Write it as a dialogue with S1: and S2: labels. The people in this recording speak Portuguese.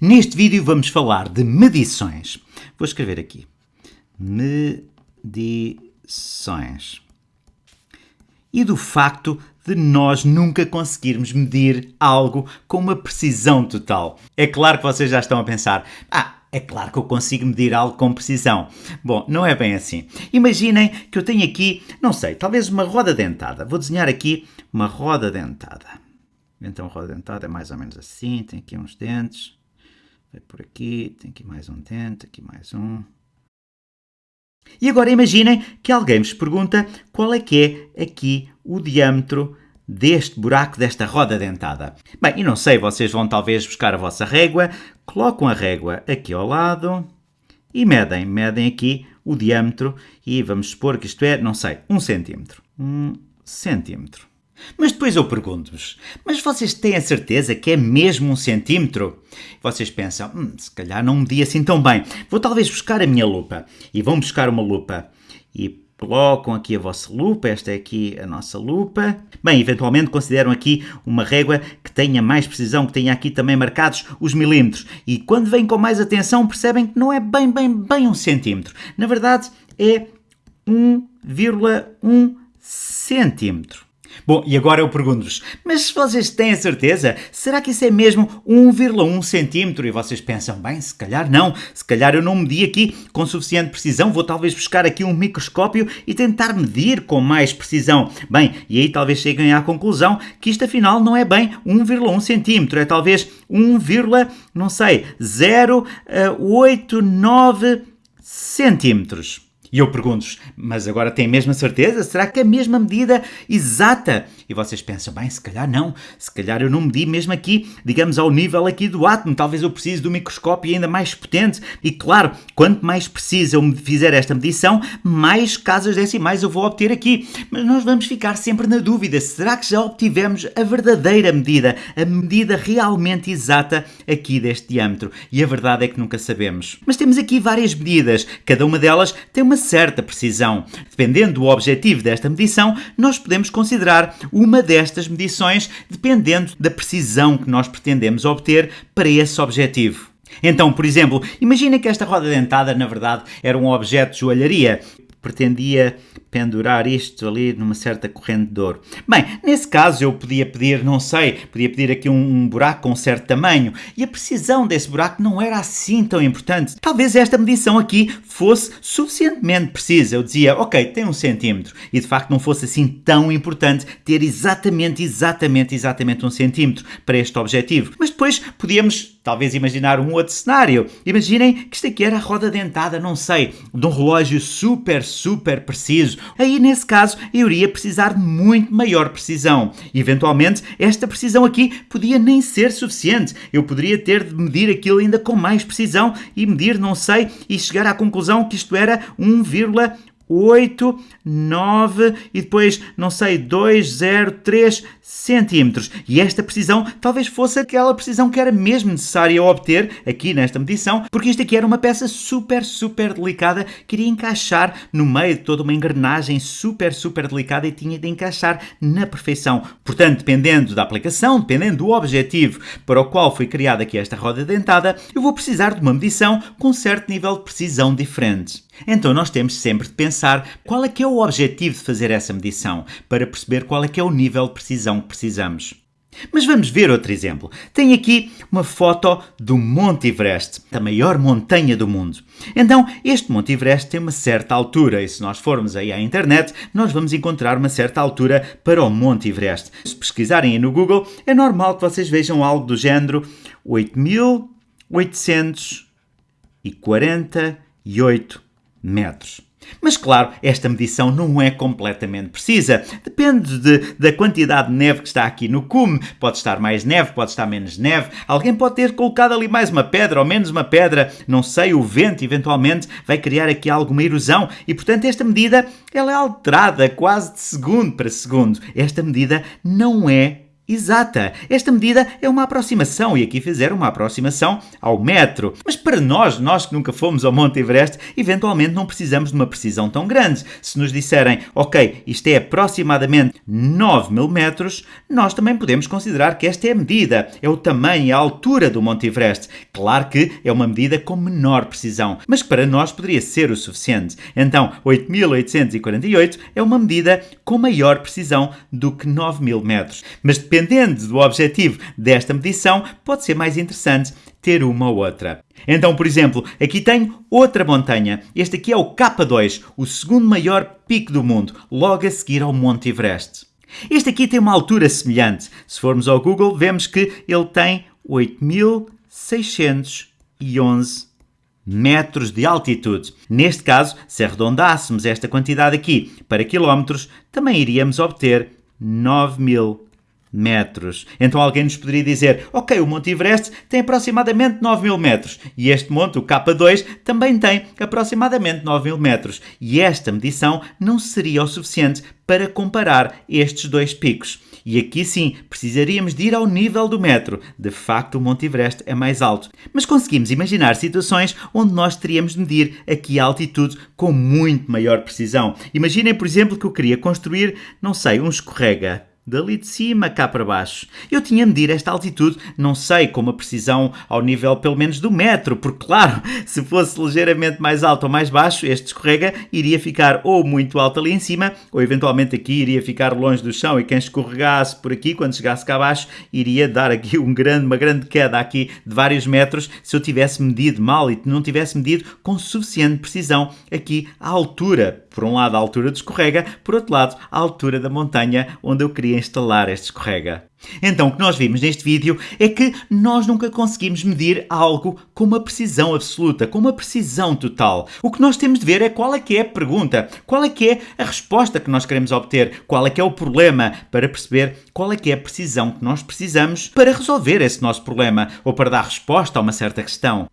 S1: Neste vídeo vamos falar de medições. Vou escrever aqui. Medições. E do facto de nós nunca conseguirmos medir algo com uma precisão total. É claro que vocês já estão a pensar, ah, é claro que eu consigo medir algo com precisão. Bom, não é bem assim. Imaginem que eu tenho aqui, não sei, talvez uma roda dentada. Vou desenhar aqui uma roda dentada. Então, roda dentada é mais ou menos assim, tem aqui uns dentes. Vai por aqui, tem aqui mais um dente, aqui mais um. E agora imaginem que alguém vos pergunta qual é que é aqui o diâmetro deste buraco desta roda dentada. Bem, e não sei, vocês vão talvez buscar a vossa régua, colocam a régua aqui ao lado e medem, medem aqui o diâmetro e vamos supor que isto é, não sei, um centímetro. Um centímetro. Mas depois eu pergunto-vos, mas vocês têm a certeza que é mesmo um centímetro? Vocês pensam, hum, se calhar não medi assim tão bem. Vou talvez buscar a minha lupa. E vão buscar uma lupa. E colocam aqui a vossa lupa, esta é aqui a nossa lupa. Bem, eventualmente consideram aqui uma régua que tenha mais precisão, que tenha aqui também marcados os milímetros. E quando vêm com mais atenção percebem que não é bem, bem, bem um centímetro. Na verdade é 1,1 centímetro. Bom, e agora eu pergunto-vos, mas vocês têm a certeza, será que isso é mesmo 1,1 centímetro? E vocês pensam, bem, se calhar não, se calhar eu não medi aqui com suficiente precisão, vou talvez buscar aqui um microscópio e tentar medir com mais precisão. Bem, e aí talvez cheguem à conclusão que isto afinal não é bem 1,1 centímetro, é talvez 1, não sei, 089 centímetros. E eu pergunto-vos, mas agora tem a mesma certeza? Será que é a mesma medida exata? E vocês pensam, bem, se calhar não, se calhar eu não medi mesmo aqui, digamos, ao nível aqui do átomo, talvez eu precise de um microscópio ainda mais potente. E claro, quanto mais preciso eu fizer esta medição, mais casas decimais eu vou obter aqui. Mas nós vamos ficar sempre na dúvida, será que já obtivemos a verdadeira medida, a medida realmente exata aqui deste diâmetro? E a verdade é que nunca sabemos. Mas temos aqui várias medidas, cada uma delas tem uma certa precisão. Dependendo do objetivo desta medição, nós podemos considerar uma destas medições dependendo da precisão que nós pretendemos obter para esse objetivo. Então, por exemplo, imagina que esta roda dentada, na verdade, era um objeto de joalharia pretendia pendurar isto ali numa certa corrente de ouro. Bem, nesse caso eu podia pedir, não sei, podia pedir aqui um, um, buraco com um certo tamanho e a precisão desse buraco não era assim tão importante. Talvez esta medição aqui fosse suficientemente precisa. Eu dizia, ok, tem um centímetro e de facto não fosse assim tão importante ter exatamente, exatamente, exatamente um centímetro para este objetivo. Mas depois podíamos talvez imaginar um outro cenário. Imaginem que isto aqui era a roda dentada, não sei, de um relógio super, super preciso. Aí, nesse caso, eu iria precisar de muito maior precisão. Eventualmente, esta precisão aqui podia nem ser suficiente. Eu poderia ter de medir aquilo ainda com mais precisão e medir, não sei, e chegar à conclusão que isto era 1,8, 9 e depois, não sei, 2, 0, 3 centímetros. E esta precisão talvez fosse aquela precisão que era mesmo necessária obter aqui nesta medição, porque isto aqui era uma peça super, super delicada que iria encaixar no meio de toda uma engrenagem super, super delicada e tinha de encaixar na perfeição. Portanto, dependendo da aplicação, dependendo do objetivo para o qual foi criada aqui esta roda dentada, eu vou precisar de uma medição com certo nível de precisão diferente. Então nós temos sempre de pensar qual é que é o objetivo de fazer essa medição, para perceber qual é que é o nível de precisão que precisamos. Mas vamos ver outro exemplo. Tenho aqui uma foto do Monte Everest, a maior montanha do mundo. Então, este Monte Everest tem uma certa altura, e se nós formos aí à internet, nós vamos encontrar uma certa altura para o Monte Everest. Se pesquisarem aí no Google, é normal que vocês vejam algo do género 8.848 metros. Mas claro, esta medição não é completamente precisa. Depende de, da quantidade de neve que está aqui no cume. Pode estar mais neve, pode estar menos neve. Alguém pode ter colocado ali mais uma pedra ou menos uma pedra. Não sei, o vento eventualmente vai criar aqui alguma erosão e, portanto, esta medida ela é alterada quase de segundo para segundo. Esta medida não é exata. Esta medida é uma aproximação e aqui fizeram uma aproximação ao metro. Mas para nós, nós que nunca fomos ao Monte Everest, eventualmente não precisamos de uma precisão tão grande. Se nos disserem, ok, isto é aproximadamente 9 mil metros, nós também podemos considerar que esta é a medida, é o tamanho e a altura do Monte Everest. Claro que é uma medida com menor precisão, mas para nós poderia ser o suficiente. Então, 8.848 é uma medida com maior precisão do que 9 mil metros. Mas dependendo do objetivo desta medição, pode ser mais interessante ter uma ou outra. Então, por exemplo, aqui tenho outra montanha. Este aqui é o K2, o segundo maior pico do mundo, logo a seguir ao Monte Everest. Este aqui tem uma altura semelhante. Se formos ao Google, vemos que ele tem 8.611 metros de altitude. Neste caso, se arredondássemos esta quantidade aqui para quilómetros, também iríamos obter 9.000 metros. Então alguém nos poderia dizer, ok, o Monte Everest tem aproximadamente 9 mil metros e este monte, o K2, também tem aproximadamente 9 mil metros. E esta medição não seria o suficiente para comparar estes dois picos. E aqui sim, precisaríamos de ir ao nível do metro. De facto, o Monte Everest é mais alto. Mas conseguimos imaginar situações onde nós teríamos de medir aqui a altitude com muito maior precisão. Imaginem, por exemplo, que eu queria construir, não sei, um escorrega dali de cima cá para baixo. Eu tinha a medir esta altitude, não sei, com uma precisão ao nível pelo menos do metro, porque claro, se fosse ligeiramente mais alto ou mais baixo, este escorrega iria ficar ou muito alto ali em cima, ou eventualmente aqui iria ficar longe do chão e quem escorregasse por aqui, quando chegasse cá abaixo, iria dar aqui um grande, uma grande queda aqui de vários metros se eu tivesse medido mal e não tivesse medido com suficiente precisão aqui a altura por um lado, a altura do escorrega, por outro lado, a altura da montanha onde eu instalar este escorrega. Então, o que nós vimos neste vídeo é que nós nunca conseguimos medir algo com uma precisão absoluta, com uma precisão total. O que nós temos de ver é qual é que é a pergunta, qual é que é a resposta que nós queremos obter, qual é que é o problema, para perceber qual é que é a precisão que nós precisamos para resolver esse nosso problema ou para dar resposta a uma certa questão.